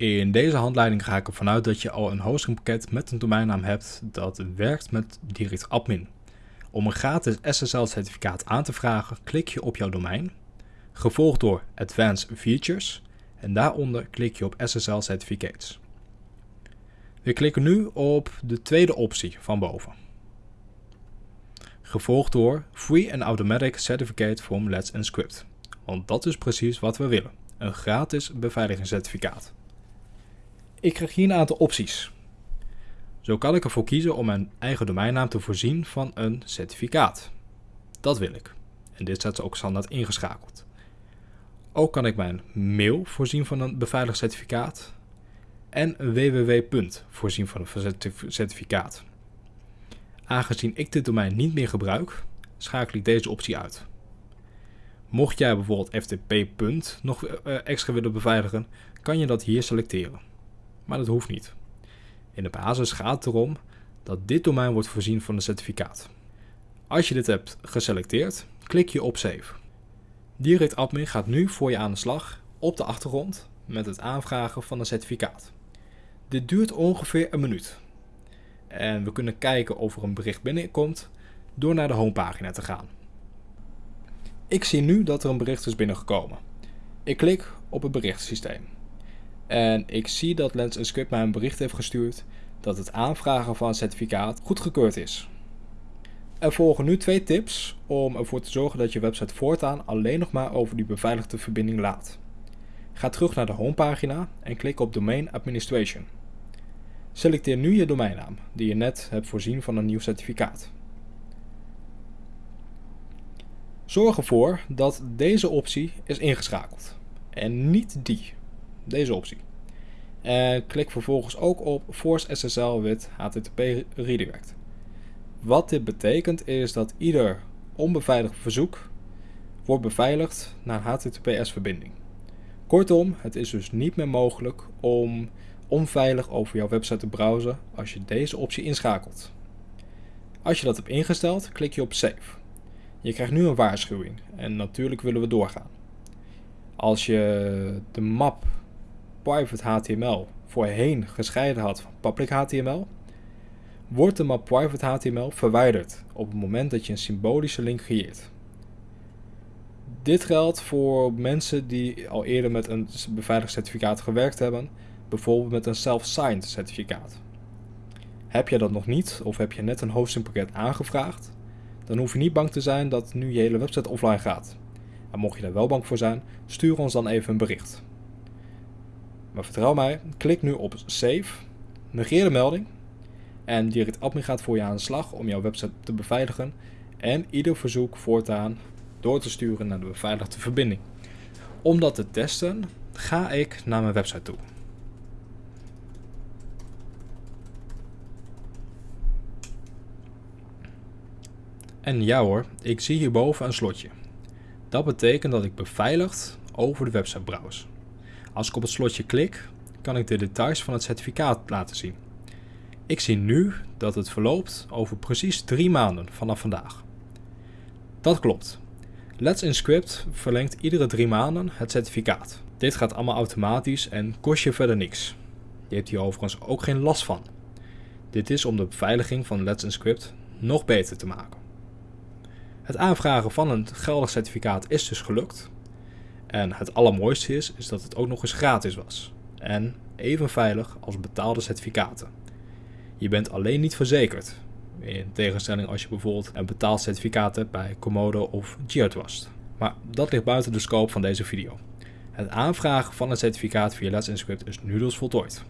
In deze handleiding ga ik ervan uit dat je al een hostingpakket met een domeinnaam hebt dat werkt met direct admin. Om een gratis SSL-certificaat aan te vragen, klik je op jouw domein, gevolgd door Advanced Features en daaronder klik je op SSL Certificates. We klikken nu op de tweede optie van boven. Gevolgd door Free and Automatic Certificate from Let's Encrypt. Want dat is precies wat we willen. Een gratis beveiligingscertificaat. Ik krijg hier een aantal opties. Zo kan ik ervoor kiezen om mijn eigen domeinnaam te voorzien van een certificaat. Dat wil ik. En dit staat ook standaard ingeschakeld. Ook kan ik mijn mail voorzien van een beveiligd certificaat en www. voorzien van een certificaat. Aangezien ik dit domein niet meer gebruik, schakel ik deze optie uit. Mocht jij bijvoorbeeld FTP. nog eh, extra willen beveiligen, kan je dat hier selecteren. Maar dat hoeft niet. In de basis gaat het erom dat dit domein wordt voorzien van een certificaat. Als je dit hebt geselecteerd, klik je op Save. Direct Admin gaat nu voor je aan de slag op de achtergrond met het aanvragen van een certificaat. Dit duurt ongeveer een minuut. En we kunnen kijken of er een bericht binnenkomt door naar de homepagina te gaan. Ik zie nu dat er een bericht is binnengekomen. Ik klik op het berichtsysteem. En ik zie dat Lens Script mij een bericht heeft gestuurd dat het aanvragen van een certificaat goedgekeurd is. Er volgen nu twee tips om ervoor te zorgen dat je website voortaan alleen nog maar over die beveiligde verbinding laat. Ga terug naar de homepagina en klik op Domain Administration. Selecteer nu je domeinnaam, die je net hebt voorzien van een nieuw certificaat. Zorg ervoor dat deze optie is ingeschakeld en niet die, deze optie. En klik vervolgens ook op Force SSL with HTTP Redirect. Wat dit betekent is dat ieder onbeveiligd verzoek wordt beveiligd naar een HTTPS verbinding. Kortom, het is dus niet meer mogelijk om onveilig over jouw website te browsen als je deze optie inschakelt. Als je dat hebt ingesteld, klik je op Save. Je krijgt nu een waarschuwing en natuurlijk willen we doorgaan. Als je de map private HTML voorheen gescheiden had van public HTML, wordt de map private HTML verwijderd op het moment dat je een symbolische link creëert. Dit geldt voor mensen die al eerder met een beveiligd certificaat gewerkt hebben, bijvoorbeeld met een self-signed certificaat. Heb je dat nog niet of heb je net een hostingpakket aangevraagd, dan hoef je niet bang te zijn dat nu je hele website offline gaat. En mocht je daar wel bang voor zijn, stuur ons dan even een bericht. Maar vertrouw mij, klik nu op Save, negeer de melding en Direct Admin gaat voor je aan de slag om jouw website te beveiligen en ieder verzoek voortaan door te sturen naar de beveiligde verbinding. Om dat te testen ga ik naar mijn website toe. En ja hoor, ik zie hierboven een slotje. Dat betekent dat ik beveiligd over de website browse. Als ik op het slotje klik, kan ik de details van het certificaat laten zien. Ik zie nu dat het verloopt over precies drie maanden vanaf vandaag. Dat klopt. Let's Encrypt verlengt iedere drie maanden het certificaat. Dit gaat allemaal automatisch en kost je verder niks. Je hebt hier overigens ook geen last van. Dit is om de beveiliging van Let's Encrypt nog beter te maken. Het aanvragen van een geldig certificaat is dus gelukt. En het allermooiste is, is dat het ook nog eens gratis was. En even veilig als betaalde certificaten. Je bent alleen niet verzekerd. In tegenstelling als je bijvoorbeeld een betaald certificaat hebt bij Komodo of GeoTrust. Maar dat ligt buiten de scope van deze video. Het aanvragen van een certificaat via Let's Encrypt is nu dus voltooid.